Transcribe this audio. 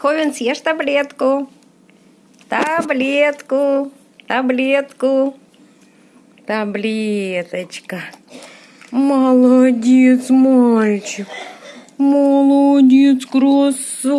Ховен, съешь таблетку. Таблетку. Таблетку. Таблеточка. Молодец, мальчик. Молодец, красавчик.